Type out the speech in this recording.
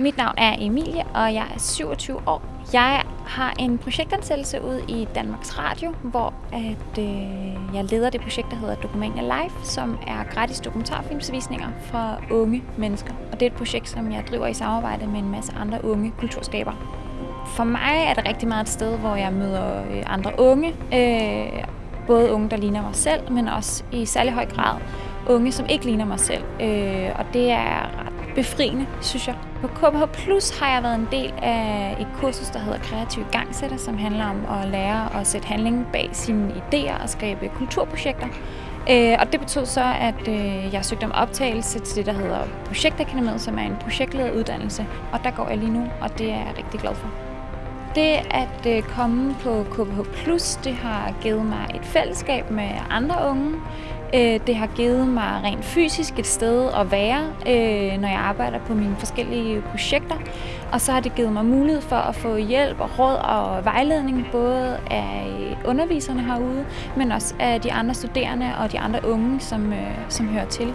Mit navn er Emilie, og jeg er 27 år. Jeg har en projektansættelse ud i Danmarks Radio, hvor at, øh, jeg leder det projekt, der hedder Dokumania Live, som er gratis dokumentarfilmsvisninger for unge mennesker. Og det er et projekt, som jeg driver i samarbejde med en masse andre unge kulturskabere. For mig er det rigtig meget et sted, hvor jeg møder øh, andre unge. Øh, både unge, der ligner mig selv, men også i særlig høj grad unge, som ikke ligner mig selv. Øh, og det er befriende, synes jeg. På KBH Plus har jeg været en del af et kursus, der hedder Kreativ Gangsætter, som handler om at lære at sætte handling bag sine idéer og skabe kulturprojekter. Øh, og det betød så, at øh, jeg søgte om optagelse til det, der hedder Projektakademiet, som er en projektledet uddannelse. Og der går jeg lige nu, og det er jeg rigtig glad for. Det at øh, komme på KBH Plus, det har givet mig et fællesskab med andre unge. Øh, det har givet mig rent fysisk et sted at være, øh, når jeg arbejder på mine forskellige projekter. Og så har det givet mig mulighed for at få hjælp og råd og vejledning, både af underviserne herude, men også af de andre studerende og de andre unge, som, øh, som hører til.